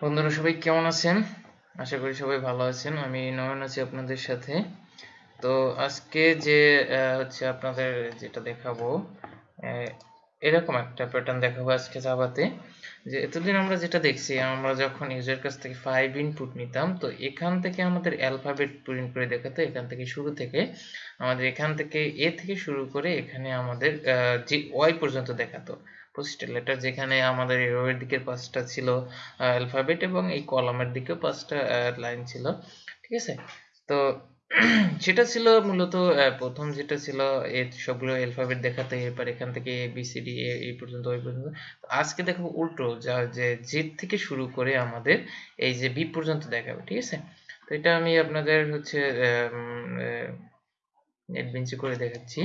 বন্ধুরা, সবাই কেমন আছেন? আশা করি সবাই ভালো আছেন। আমি নয়ন আছি আপনাদের সাথে। তো আজকে যে হচ্ছে আপনাদের যেটা দেখাবো এরকম একটা প্যাটার্ন দেখাবো আজকে জাভাতে যে এতদিন আমরা যেটা দেখছি, আমরা যখন ইউজার কাছ থেকে ফাইভ ইনপুট নিতাম, তো এখান থেকে আমাদের অ্যালফাবেট প্রিন্ট করে দেখাতো, এখান থেকে শুরু থেকে। আমাদের এখান থেকে এ থেকে শুরু করে এখানে আমাদের যে ওয়াই পর্যন্ত দেখাতো। পঁচিশটা লেটার যেখানে আমাদের এই রোয়ের দিকের পাঁচটা ছিল অ্যালফাবেট এবং এই কলামের দিকেও পাঁচটা লাইন ছিল, ঠিক আছে? তো সেটা ছিল মূলত প্রথম যেটা ছিল, এ সবগুলো অ্যালফাবেট দেখাতে, এরপর এখান থেকে এ, বি, সি, ডি, এ, এই পর্যন্ত, ওই পর্যন্ত। আজকে দেখাবো উল্টো, যা, যে জেড থেকে শুরু করে আমাদের এই যে বি পর্যন্ত দেখাবে, ঠিক আছে? তো এটা আমি আপনাদের হচ্ছে নেট বেঞ্চে করে দেখাচ্ছি।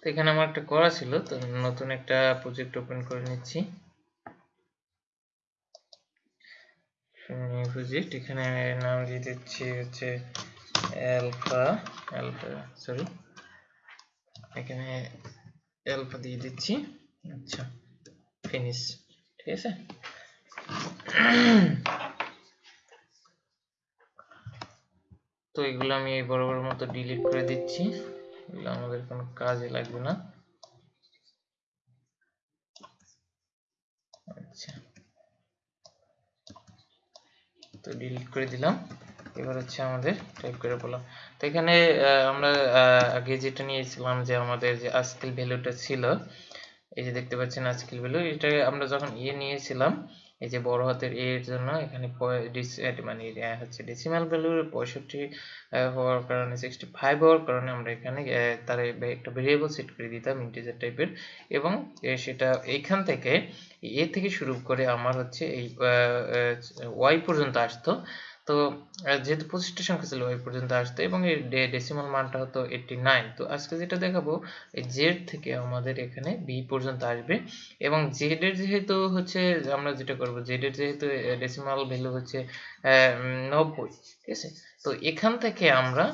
তো এখানে আমার একটা করা ছিল, তো নতুন একটা প্রজেক্ট ওপেন করে নিচ্ছি। প্রজেক্ট এখানে নাম দিয়ে দিচ্ছি হচ্ছে অ্যালফা অ্যালফা সরি এখানে অ্যালফা দিয়ে দিচ্ছি। আচ্ছা ফিনিশ ঠিক আছে? তো এগুলো আমি বড় বড় মতো ডিলিট করে দিচ্ছি। এগুলো আমাদের কোনো কাজে লাগবে না। আচ্ছা। তো ডিলিট করে দিলাম। এবার হচ্ছে আমাদের টাইপ করে বললাম। তো এখানে আমরা আগে যেটা নিয়েছিলাম যে আমাদের যে আস্কিল ভ্যালুটা ছিল, এই যে দেখতে পাচ্ছেন আস্কিল ভ্যালু এটা আমরা যখন ইয়ে নিয়েছিলাম এই যে বড় হাতের এ এর জন্য এখানে মানে হচ্ছে ডেসিমাল ভ্যালু পঁয়ষট্টি হওয়ার কারণে সিক্সটি ফাইভ হওয়ার কারণে আমরা এখানে তার একটা ভেরিয়েবল সেট করে দিতাম ইন্টিজার টাইপের এবং সেটা এইখান থেকে, এ থেকে শুরু করে আমার হচ্ছে এই ওয়াই পর্যন্ত আসতো। তো যেহেতু পঁচিশটা সংখ্যা ছিল ওই পর্যন্ত আসতো এবং এর ডেসিমাল মানটা হতো এইটটি নাইন তো আজকে যেটা দেখাবো, এই জেড থেকে আমাদের এখানে বি পর্যন্ত আসবে এবং জেড এর যেহেতু হচ্ছে, আমরা যেটা করব জেড এর যেহেতু ডেসিমাল ভ্যালু হচ্ছে নব্বই, ঠিক আছে? তো এখান থেকে আমরা,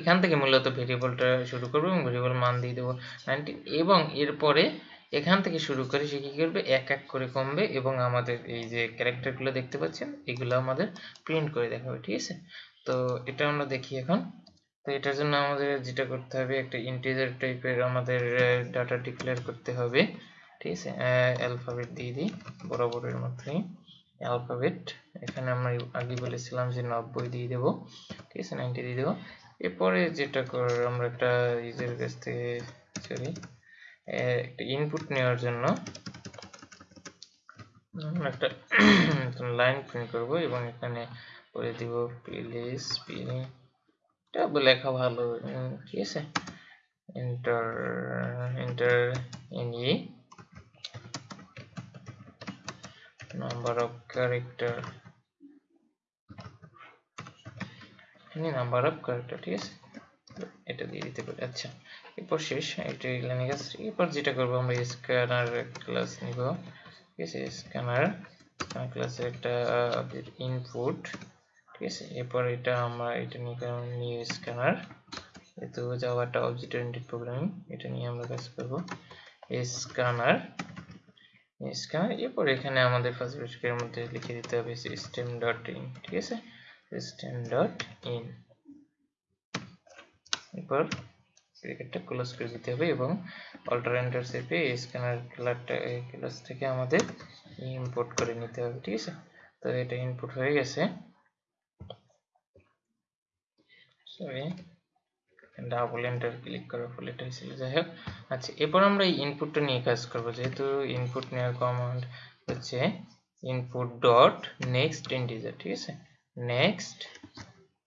এখান থেকে মূলত ভেরিয়েবলটা শুরু করব এবং ভেরিয়েবল মান দিয়ে দেবো নাইনটিন এবং এরপরে এখান থেকে শুরু করে সে কি করবে? এক এক করে কমবে এবং আমাদের এই যে ক্যারেক্টারগুলো দেখতে পাচ্ছেন, এগুলো আমাদের প্রিন্ট করে দেখাবে, ঠিক আছে? তো এটা আমরা দেখি এখন। তো এটার জন্য আমাদের যেটা করতে হবে, একটা ইন্টিজার টাইপের আমাদের ডাটা ডিক্লেয়ার করতে হবে, ঠিক আছে? অ্যালফাবেট দিয়ে দিই, বরাবরের মতোই। অ্যালফাবেট এখানে আমরা আগে বলেছিলাম যে নব্বই দিয়ে দেবো, ঠিক আছে? নাইনটি দিয়ে দেবো। এরপরে যেটা কর আমরা একটা ইউজারের কাছ থেকে সরি একটা ইনপুট নেওয়ার জন্য একটা লাইন প্রিন্ট করব এবং এখানে করে দিব প্লিজ এটা লেখা ভালো ঠিক আছে। এন্টার এন্টার ই নাম্বার অফ ক্যারেক্টার এখানে নাম্বার অফ ক্যারেক্টার ঠিক আছে? এটা দিয়ে দিতে পারি। আচ্ছা এরপর শেষ, এটা লাইনে গেছে এরপর যেটা করব, আমরা স্ক্যানার ক্লাস নিব। ঠিক আছে স্ক্যানার স্ক্যানার ক্লাসের একটা ইনপুট ঠিক আছে, এরপর এটা আমরা, এটা নিয়ে নিয়ে স্ক্যানার যেহেতু যাওয়া একটা অবজেক্ট ওরিয়েন্টেড প্রোগ্রামিং এটা নিয়ে আমরা কাজ করব। স্ক্যানার স্ক্যানার এরপর এখানে আমাদের ফার্স্ট ব্র্যাকেটের মধ্যে লিখে দিতে হবে সিস্টেম ডট ইন ঠিক আছে সিস্টেম ডট ইন এরপর ব্র্যাকেটটা ক্লোজ করে দিতে হবে এবং অল্টার এন্টার চেপে স্ক্যানার ক্লাসটা ক্লাস থেকে আমাদের ইম্পোর্ট করে নিতে হবে, ঠিক আছে? তো এটা ইনপুট হয়ে গেছে। ডাবল এন্টার ক্লিক করার ফলে এটা ছিল। যাই হোক আচ্ছা এরপর আমরা এই ইনপুটটা নিয়ে কাজ করব। যেহেতু ইনপুট নেওয়ার কমান্ড হচ্ছে ইনপুট ডট নেক্সট ইন্টিজার ঠিক আছে? Next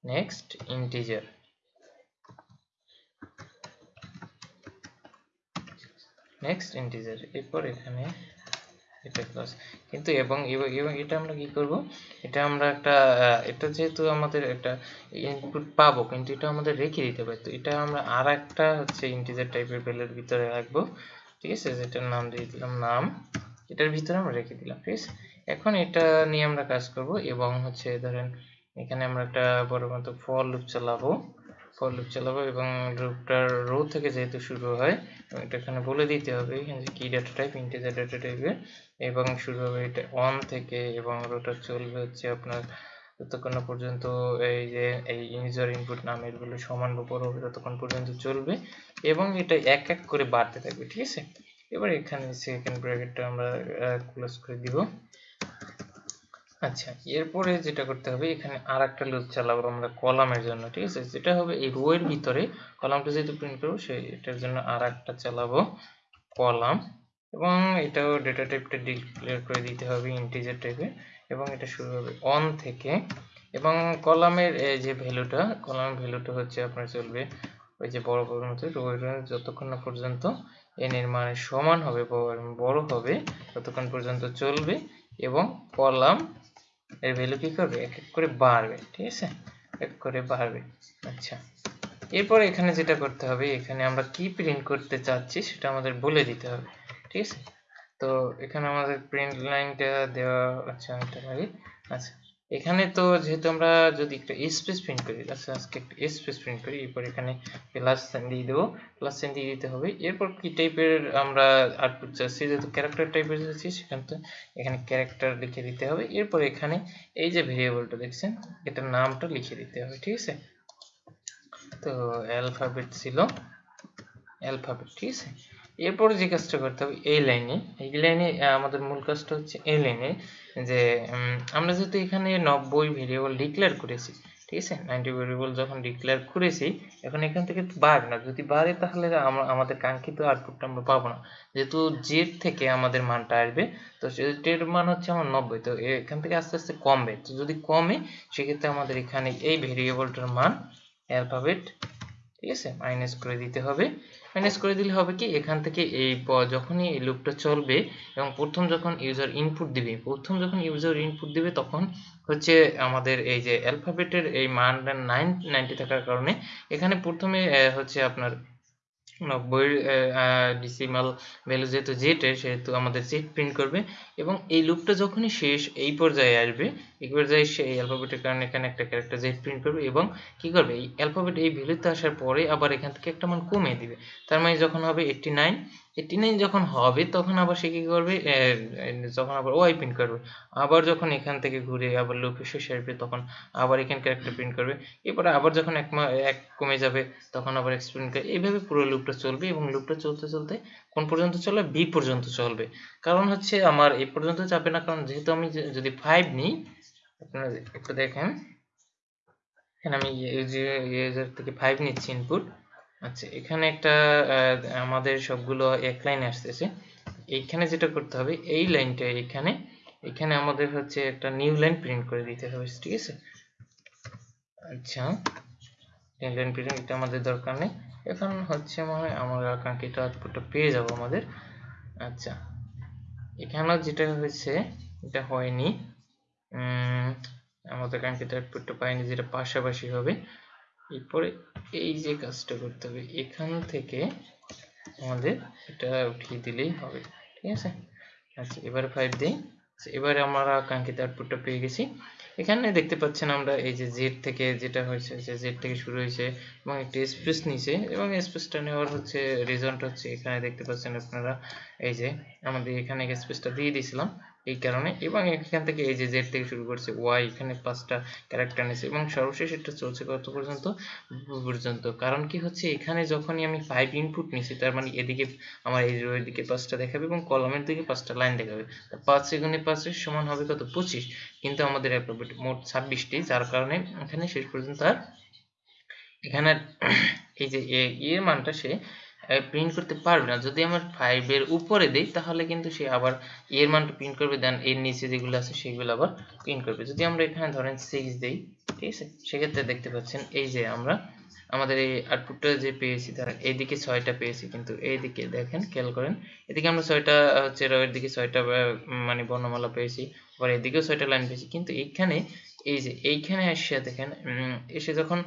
next integer next integer এরপর এখানে এটা ক্লাস কিন্তু এবং এবং এটা আমরা কি করব? এটা আমরা একটা এটা যেহেতু আমাদের একটা ইনপুট পাবো, কিন্তু এটা আমাদের রেখে দিতে হবে। তো এটা আমরা আর একটা হচ্ছে ইন্টিজার টাইপের ভ্যালুর ভিতরে রাখব। ঠিক আছে? যেটার নাম দিয়ে দিলাম, নাম। এটার ভিতরে আমরা রেখে দিলাম, ঠিক আছে? এখন এটা নিয়ে আমরা কাজ করব এবং হচ্ছে ধরেন এখানে আমরা একটা বড় মতো ফর লুপ চালাবো। ফর লুপ চালাবো এবং লুপটার রো থেকে যেহেতু শুরু হয় এটা এখানে বলে দিতে হবে যে কি ডাটা টাইপ ইন্টিজার ডাটা টাইপের এবং শুরু হবে এটা অন থেকে এবং রোটা চলবে হচ্ছে আপনার যতক্ষণ না পর্যন্ত এই যে, এই ইউজার ইনপুট নামেরগুলো সমান বা বড় হবে ততক্ষণ পর্যন্ত চলবে এবং এটা এক এক করে বাড়তে থাকবে, ঠিক আছে? এবার এখানে সেকেন্ড ব্র্যাকেটটা আমরা ক্লোজ করে দিব। আচ্ছা এরপরে যেটা করতে হবে, এখানে আর একটা লুপ চালাবো আমরা কলামের জন্য, ঠিক আছে? যেটা হবে এই রো এর ভিতরে, কলামটা যেহেতু প্রিন্ট করব সেই এটার জন্য আর একটা চালাবো কলাম এবং এটাও ডেটা টাইপটা ডিক্লেয়ার করে দিতে হবে ইন্টিজার টাইপে এবং এটা শুরু হবে অন থেকে এবং কলামের যে ভ্যালুটা কলামের ভ্যালুটা হচ্ছে আপনার চলবে ওই যে বড় বড় মতো যতক্ষণ না পর্যন্ত এন এর মানে সমান হবে বড় হবে, ততক্ষণ পর্যন্ত চলবে এবং কলাম এর ভ্যালু কি করবে? এক এক করে বাড়বে, ঠিক আছে? এক করে বাড়বে আচ্ছা। এরপর এখানে যেটা করতে হবে, এখানে আমরা কি প্রিন্ট করতে চাচ্ছি সেটা আমাদের বলে দিতে হবে, ঠিক আছে? তো এখানে আমাদের প্রিন্ট লাইনটা দেওয়া আচ্ছা এটা আচ্ছা। এখানে তো যেহেতু আমরা যদি একটা স্পেস প্রিন্ট করি আজকে একটা স্পেস প্রিন্ট করি, এরপর এখানে প্লাস সাইন দিয়ে দেবো প্লাস সাইন দিয়ে দিতে হবে। এরপর কি টাইপের আমরা আউটপুট চাচ্ছি? যেহেতু ক্যারেক্টার টাইপের যাচ্ছি সেখানে তো এখানে ক্যারেক্টার লিখে দিতে হবে। এরপর এখানে এই যে ভেরিয়েবলটা দেখছেন, এটার নামটা লিখে দিতে হবে, ঠিক আছে? তো অ্যালফাবেট ছিল অ্যালফাবেট ঠিক আছে? এরপরে যে কাজটা করতে হবে, এই লাইনে এই লাইনে আমাদের মূল কাজটা হচ্ছে এই লাইনে যে আমরা যেহেতু এখানে নব্বই ভেরিয়েবল ডিক্লেয়ার করেছি, ঠিক আছে? নাইনটি ভেরিয়েবল যখন ডিক্লেয়ার করেছি, এখন এখান থেকে বাড়বে না। যদি বাড়ে তাহলে আমাদের কাঙ্ক্ষিত আউটপুটটা আমরা পাবো না। যেহেতু জেড থেকে আমাদের মানটা আসবে, তো জেড মান হচ্ছে আমার নব্বই। তো এখান থেকে আস্তে আস্তে কমবে। তো যদি কমে, সেক্ষেত্রে আমাদের এখানে এই ভেরিয়েবলটার মান অ্যালফাবেট ঠিক আছে? মাইনাস করে দিতে হবে। মাইনাস করে দিলে হবে কি? এখান থেকে এই যখনই এই লুপটা চলবে এবং প্রথম যখন ইউজার ইনপুট দিবে, প্রথম যখন ইউজার ইনপুট দিবে তখন হচ্ছে আমাদের এই যে অ্যালফাবেটের এই মানটা নাইন নাইনটি থাকার কারণে এখানে প্রথমে হচ্ছে আপনার নব্বই ডিসিমাল ভ্যালু যেহেতু জেটের সেহেতু আমাদের জেট প্রিন্ট করবে এবং এই লুপটা যখনই শেষ এই পর্যায়ে আসবে, এই পর্যায়ে সে এই অ্যালফাবেটের কারণে এখানে একটা ক্যারেক্টার জেট প্রিন্ট করবে এবং কি করবে? এই অ্যালফাবেট এই ভ্যালুতে আসার পরে আবার এখান থেকে একটা মান কমিয়ে দিবে। তার মানে যখন হবে এইটটি নাইন এইটটি নাইন যখন হবে, তখন আবার সে কি করবে? যখন আবার ওয়াই প্রিন্ট করবে। আবার যখন এখান থেকে ঘুরে আবার লুপে শেষে আসবে তখন আবার এখানে ক্যারেক্টার প্রিন্ট করবে। এরপরে আবার যখন এক এক কমে যাবে, তখন আবার এক্স প্রিন্ট করবে। এইভাবে পুরো লুপটা চলবে এবং লুপটা চলতে চলতে কোন পর্যন্ত চলবে? বি পর্যন্ত চলবে। কারণ হচ্ছে আমার এই পর্যন্ত যাবে না, কারণ যেহেতু আমি যদি ফাইভ নিই, আপনারা একটু দেখেন। এখানে আমি ইউজার থেকে ফাইভ নিচ্ছি ইনপুট আচ্ছা এখানে একটা আমাদের সবগুলো এক লাইনে আসতেছে। এইখানে যেটা করতে হবে, এই লাইনটা এখানে এখানে আমাদের হচ্ছে একটা নিউ লাইন প্রিন্ট করে দিতে হবে, ঠিক আছে? আচ্ছা নিউ লাইন প্রিন্ট এটা আমাদের দরকার নেই। এখন হচ্ছে মনে হয় আমরা আকাঙ্ক্ষিত আউটপুটটা পেয়ে যাব আমাদের। আচ্ছা এখানেও যেটা হয়েছে, এটা হয়নি। আমাদের কাঙ্ক্ষিত আউটপুটটা পাইনি, যেটা পাশাপাশি হবে। এরপরে এই যে কাজটা করতে হবে এখান থেকে আমাদের এটা উঠিয়ে দিলেই হবে ঠিক আছে? আচ্ছা এবারে ফাইভ দিই আচ্ছা, এবারে আমরা কাঙ্ক্ষিত আউটপুটটা পেয়ে গেছি। এখানে দেখতে পাচ্ছেন আমরা এই যে জেড থেকে যেটা হয়েছে যে জেড থেকে শুরু হয়েছে এবং একটি স্পেস নিছে এবং স্পেসটা নেওয়ার হচ্ছে রিজনটা হচ্ছে এখানে দেখতে পাচ্ছেন আপনারা এই যে আমাদের এখানে স্পেসটা দিয়ে দিয়েছিলাম। এই কারণে এবং এখান থেকে এই যে জেড থেকে শুরু করছে ওয়াই এখানে পাঁচটা ক্যারেক্টার নিয়েছে এবং সর্বশেষ এটা চলছে কত পর্যন্ত? পর্যন্ত। কারণ কি হচ্ছে, এখানে যখনই আমি ফাইভ ইনপুট নিছি, তার মানে এদিকে আমার এই রো দিকে পাঁচটা দেখাবে এবং কলমের দিকে পাঁচটা লাইন দেখাবে। পাঁচ সেগুনে পাঁচের সমান হবে কত? পঁচিশ। কিন্তু আমাদের মোট ছাব্বিশটি, যার কারণে এখানে শেষ পর্যন্ত আর এখানে এই যে এর মানটা সে প্রিন্ট করতে পারবে না। যদি আমার ফাইভের উপরে দেই, তাহলে কিন্তু সে আবার এর মানটা প্রিন্ট করবে দেন এর নিচে যেগুলো আছে, সেগুলো আবার প্রিন্ট করবে। যদি আমরা এখানে ধরেন সিক্স দেই, ঠিক আছে? সেক্ষেত্রে দেখতে পাচ্ছেন, এই যে আমরা আমাদের এই আউটপুটটা যে পেয়েছি তারা এইদিকে ছয়টা পেয়েছি, কিন্তু এইদিকে দেখেন, খেয়াল করেন, এদিকে আমরা ছয়টা, হচ্ছে রয়ের দিকে ছয়টা মানে বর্ণমালা পেয়েছি, আবার এদিকেও ছয়টা লাইন পেয়েছি, কিন্তু এইখানে, এই যে এইখানে এসে দেখেন এসে যখন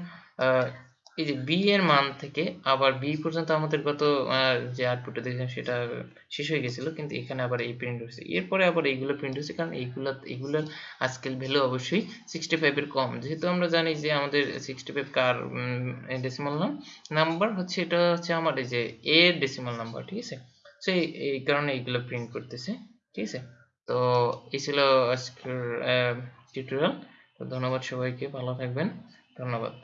এই যে বি এর মান থেকে আবার বি পর্যন্ত আমাদের গত যে আউটপুটটা দেখছিলাম সেটা শেষ হয়ে গেছিল, কিন্তু এখানে আবার এই প্রিন্ট হচ্ছে এরপরে আবার এইগুলো প্রিন্ট হচ্ছে কারণ এইগুলা এগুলোর আজকের ভ্যালু অবশ্যই সিক্সটি ফাইভের কম। যেহেতু আমরা জানি যে আমাদের সিক্সটি ফাইভ কার ডেসিমাল নাম নাম্বার হচ্ছে, এটা হচ্ছে আমার এই যে এ ডেসিমাল নাম্বার ঠিক আছে? সেই এই কারণে এইগুলো প্রিন্ট করতেছে, ঠিক আছে? তো এই ছিল আজকের টিউটোরিয়াল তো ধন্যবাদ সবাইকে, ভালো থাকবেন। ধন্যবাদ।